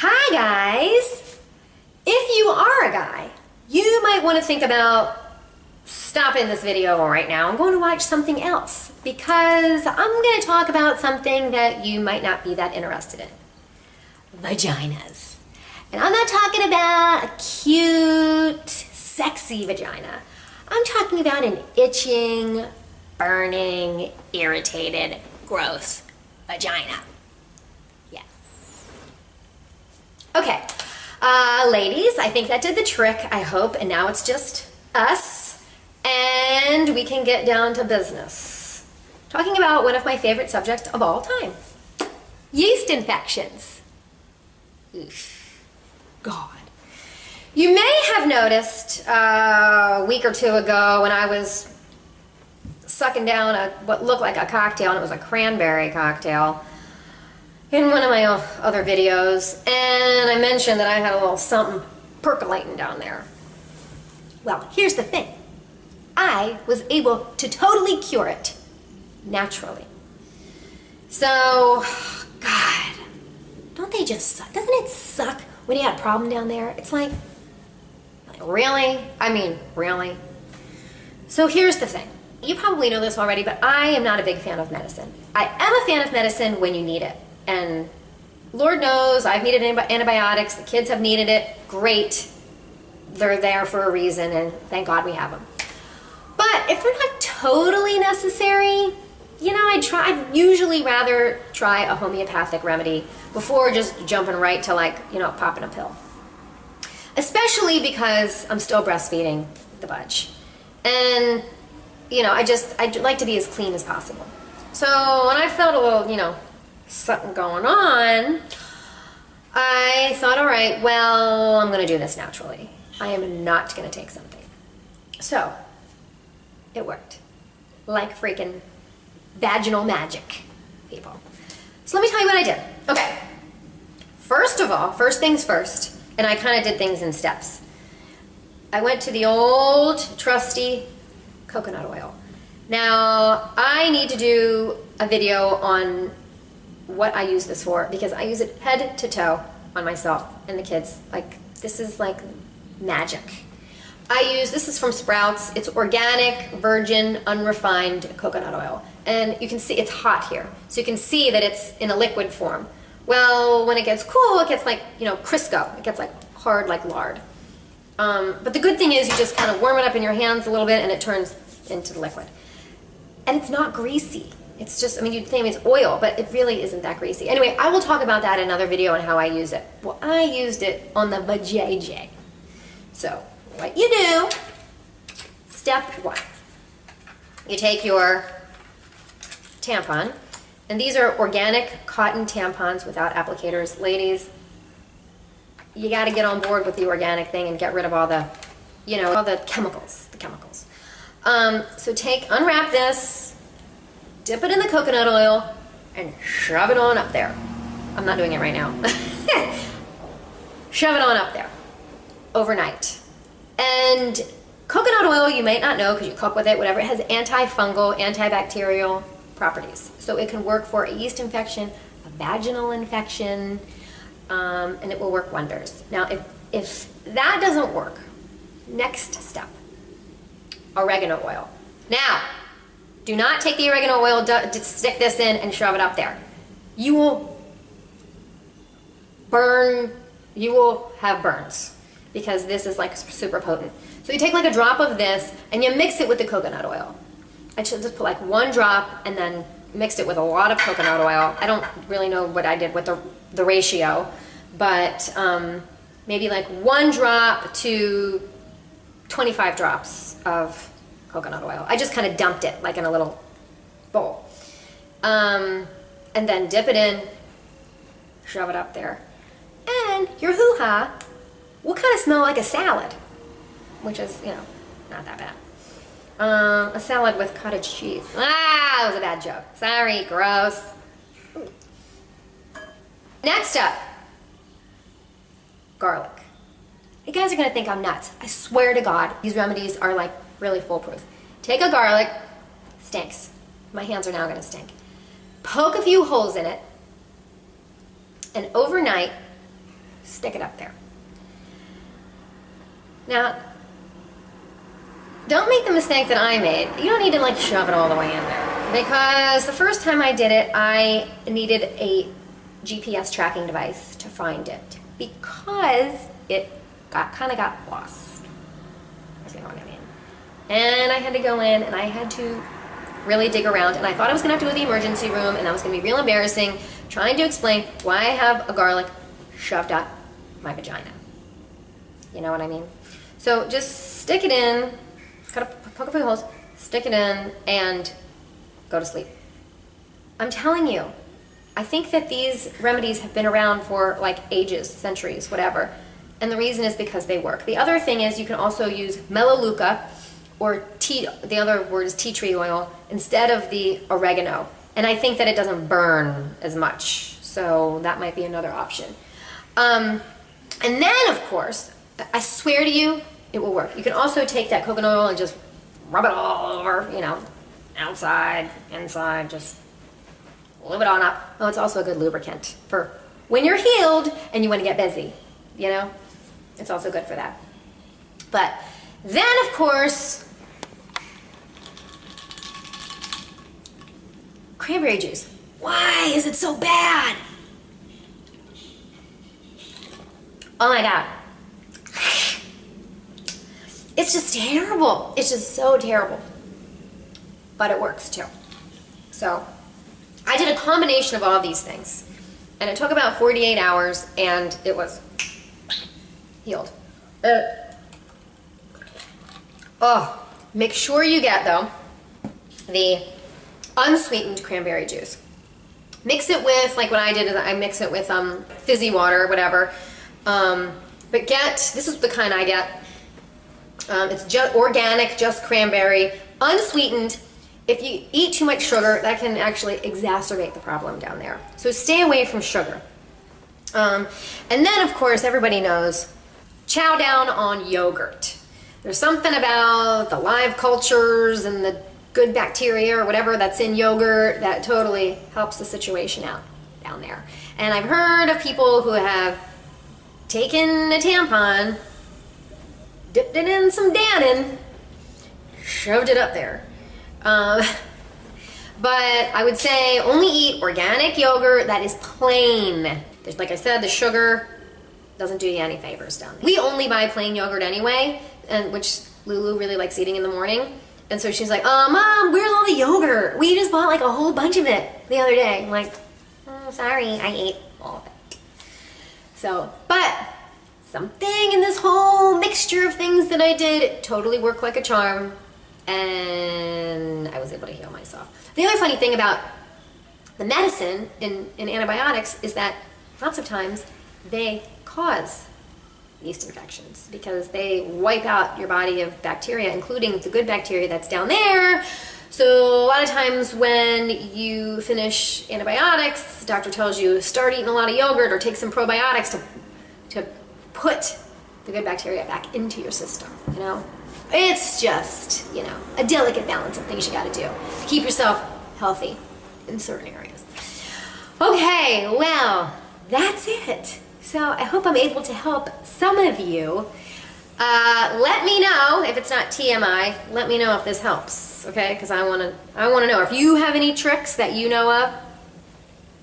Hi guys! If you are a guy, you might want to think about stopping this video right now I'm going to watch something else because I'm going to talk about something that you might not be that interested in. Vaginas. And I'm not talking about a cute, sexy vagina. I'm talking about an itching, burning, irritated, gross vagina. Okay, uh, ladies, I think that did the trick, I hope, and now it's just us, and we can get down to business. Talking about one of my favorite subjects of all time, yeast infections. Oof. God. You may have noticed uh, a week or two ago when I was sucking down a what looked like a cocktail, and it was a cranberry cocktail, in one of my other videos, and I mentioned that I had a little something percolating down there. Well, here's the thing. I was able to totally cure it naturally. So, God, don't they just suck? Doesn't it suck when you had a problem down there? It's like, like really? I mean, really? So here's the thing. You probably know this already, but I am not a big fan of medicine. I am a fan of medicine when you need it. And Lord knows I've needed antibiotics, the kids have needed it, great. They're there for a reason and thank God we have them. But if they're not totally necessary, you know, I'd try, I'd usually rather try a homeopathic remedy before just jumping right to like, you know, popping a pill. Especially because I'm still breastfeeding the bunch. And, you know, I just, I'd like to be as clean as possible. So when I felt a little, you know, something going on, I thought, all right, well, I'm going to do this naturally. I am not going to take something. So, it worked. Like freaking vaginal magic, people. So let me tell you what I did. Okay. First of all, first things first, and I kind of did things in steps. I went to the old trusty coconut oil. Now, I need to do a video on what I use this for because I use it head to toe on myself and the kids. Like, this is like magic. I use, this is from Sprouts. It's organic, virgin, unrefined coconut oil. And you can see it's hot here. So you can see that it's in a liquid form. Well, when it gets cool, it gets like, you know, Crisco. It gets like hard like lard. Um, but the good thing is you just kind of warm it up in your hands a little bit and it turns into the liquid. And it's not greasy. It's just, I mean, you'd think it's oil, but it really isn't that greasy. Anyway, I will talk about that in another video on how I use it. Well, I used it on the vajayjay. So, what you do, step one, you take your tampon, and these are organic cotton tampons without applicators. Ladies, you got to get on board with the organic thing and get rid of all the, you know, all the chemicals, the chemicals. Um, so take, unwrap this, dip it in the coconut oil, and shove it on up there. I'm not doing it right now. shove it on up there overnight. And coconut oil, you might not know because you cook with it, whatever, it has antifungal, antibacterial properties. So it can work for a yeast infection, a vaginal infection, um, and it will work wonders. Now, if, if that doesn't work, next step, oregano oil. Now, do not take the oregano oil, stick this in and shove it up there. You will burn, you will have burns because this is like super potent. So you take like a drop of this and you mix it with the coconut oil. I should just put like one drop and then mixed it with a lot of coconut oil. I don't really know what I did with the, the ratio, but um, maybe like one drop to 25 drops of coconut oil. I just kind of dumped it like in a little bowl. Um, and then dip it in, shove it up there. And your hoo-ha will kind of smell like a salad, which is, you know, not that bad. Um, a salad with cottage cheese. Ah, that was a bad joke. Sorry, gross. Next up, garlic. You guys are gonna think I'm nuts. I swear to God, these remedies are like really foolproof. Take a garlic, stinks. My hands are now gonna stink. Poke a few holes in it, and overnight, stick it up there. Now, don't make the mistake that I made. You don't need to like shove it all the way in there. Because the first time I did it, I needed a GPS tracking device to find it. Because it got kind of got lost. And I had to go in and I had to really dig around and I thought I was gonna have to go to the emergency room and that was gonna be real embarrassing trying to explain why I have a garlic shoved up my vagina. You know what I mean? So just stick it in, cut a poke a few holes, stick it in, and go to sleep. I'm telling you, I think that these remedies have been around for like ages, centuries, whatever. And the reason is because they work. The other thing is you can also use melaleuca or tea, the other word is tea tree oil, instead of the oregano. And I think that it doesn't burn as much. So that might be another option. Um, and then, of course, I swear to you, it will work. You can also take that coconut oil and just rub it all over, you know, outside, inside, just lube it on up. Oh, it's also a good lubricant for when you're healed and you want to get busy, you know? It's also good for that. But then, of course, cranberry juice. Why is it so bad? Oh my God. It's just terrible. It's just so terrible. But it works too. So I did a combination of all these things. And it took about 48 hours and it was healed. Uh, oh, make sure you get though the unsweetened cranberry juice. Mix it with, like what I did is I mix it with um, fizzy water or whatever. Um, but get, this is the kind I get. Um, it's just organic, just cranberry, unsweetened. If you eat too much sugar, that can actually exacerbate the problem down there. So stay away from sugar. Um, and then, of course, everybody knows, chow down on yogurt. There's something about the live cultures and the good bacteria or whatever that's in yogurt that totally helps the situation out down there. And I've heard of people who have taken a tampon, dipped it in some Dannon, shoved it up there. Um, but I would say only eat organic yogurt that is plain. Like I said, the sugar doesn't do you any favors down there. We only buy plain yogurt anyway, and which Lulu really likes eating in the morning. And so she's like, oh, Mom, where's all the yogurt? We just bought like a whole bunch of it the other day. I'm like, oh, sorry, I ate all of it. So, but something in this whole mixture of things that I did totally worked like a charm. And I was able to heal myself. The other funny thing about the medicine in, in antibiotics is that lots of times they cause yeast infections because they wipe out your body of bacteria, including the good bacteria that's down there. So a lot of times when you finish antibiotics, the doctor tells you start eating a lot of yogurt or take some probiotics to, to put the good bacteria back into your system, you know? It's just, you know, a delicate balance of things you gotta do keep yourself healthy in certain areas. Okay, well, that's it. So I hope I'm able to help some of you. Uh, let me know if it's not TMI. Let me know if this helps, okay? Because I want to. I want to know if you have any tricks that you know of.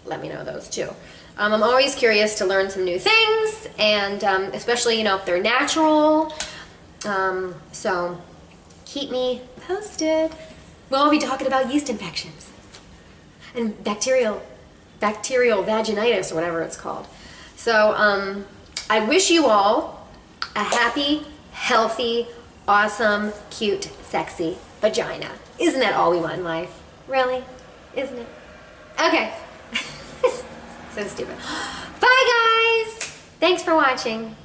Let me know those too. Um, I'm always curious to learn some new things, and um, especially you know if they're natural. Um, so keep me posted. We'll be talking about yeast infections and bacterial bacterial vaginitis or whatever it's called. So um, I wish you all a happy, healthy, awesome, cute, sexy vagina. Isn't that all we want in life? Really? Isn't it? Okay. so stupid. Bye guys! Thanks for watching.